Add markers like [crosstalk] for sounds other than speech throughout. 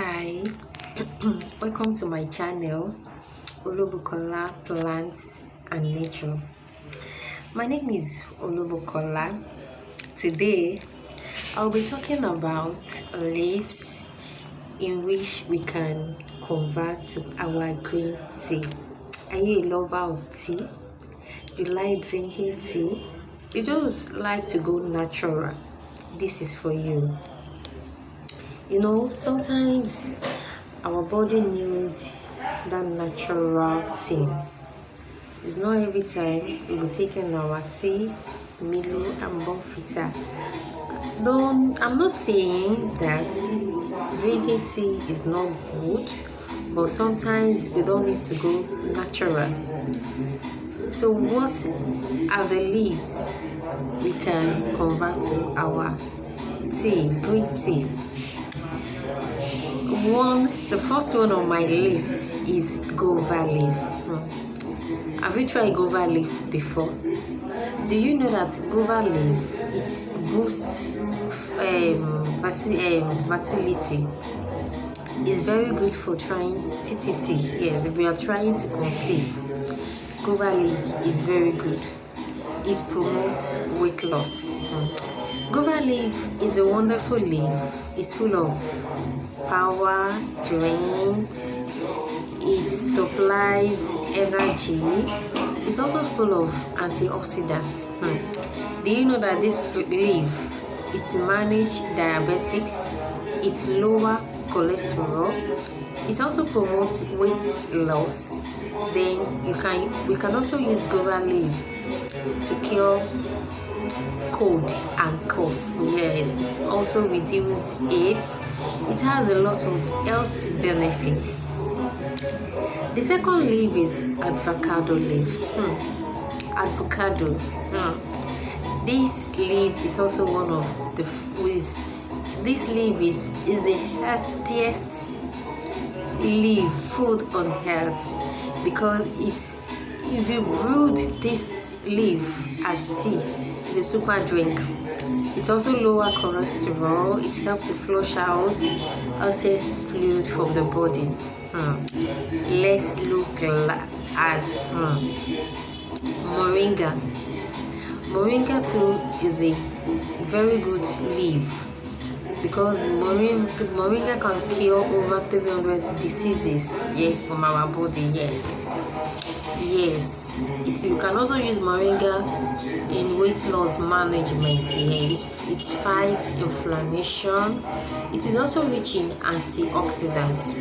hi. [clears throat] Welcome to my channel olubukola plants and nature. My name is olubukola. Today i'll be talking about leaves in which we can convert to our green tea. Are you a lover of tea? You like drinking tea? You just like to go natural. This is for you you know sometimes our body needs that natural thing. It's not every time we'll be taking our tea milo and Bournvita. Don't i'm not saying that drinking tea is not good but sometimes we don't need to go natural. So what are the leaves we can convert to our tea green tea one the first one on my list is guava leaf. Hmm. have you tried guava leaf before? Do you know that guava leaf it boosts um, fertility? It's very good for trying ttc yes if we are trying to conceive. Guava leaf is very good. It promotes weight loss. Hmm. Guava leaf is a wonderful leaf it's full of power, strength, it supplies energy. It's also full of antioxidants. Hmm. Do you know that this leaf it manages diabetics, It's lower cholesterol, it also promotes weight loss. Then you can we can also use guava leaf to cure cold and cough. Yes it also reduces AIDS. It has a lot of health benefits. The second leaf is avocado leaf. Hmm. avocado. Hmm. this leaf is also one of the with this leaf is is the healthiest leaf food on earth because it's if you brewed this leaf as tea it's a super drink. It also lower cholesterol. It helps to flush out excess fluid from the body. Hmm. let's look as hmm. moringa. Moringa too is a very good leaf because moringa, moringa can cure over 300 diseases yes from our body yes yes. It, you can also use moringa in weight loss management. Yeah, it, it fights inflammation. It is also rich in antioxidants.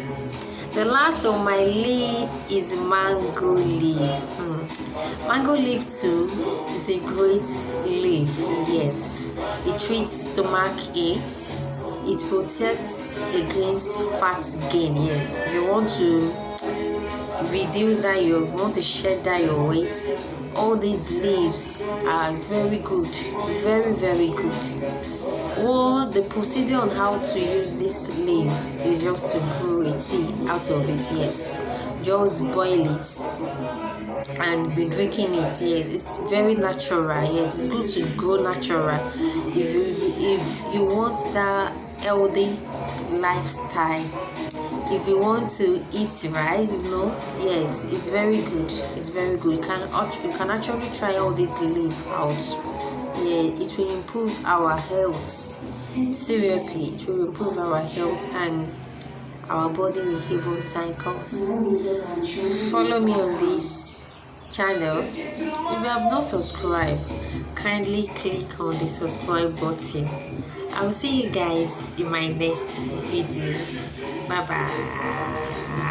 The last on my list is mango leaf. Hmm. mango leaf too is a great leaf yes. It treats stomach aches. It protects against fat gain yes. If you want to reduce that you want to shed that your weight all these leaves are very good very very good. Well the procedure on how to use this leaf is just to brew a tea out of it yes. Just boil it and be drinking it yes. It's very natural yes. It's good to go natural. If you if you want that healthy lifestyle if you want to eat right you know yes it's very good. It's very good. You can you can actually try all this leaf out. Yeah it will improve our health. Seriously it will improve our health and our body will even thank us follow me on this channel. If you have not subscribed kindly click on the subscribe button i'll see you guys in my next video. Bye bye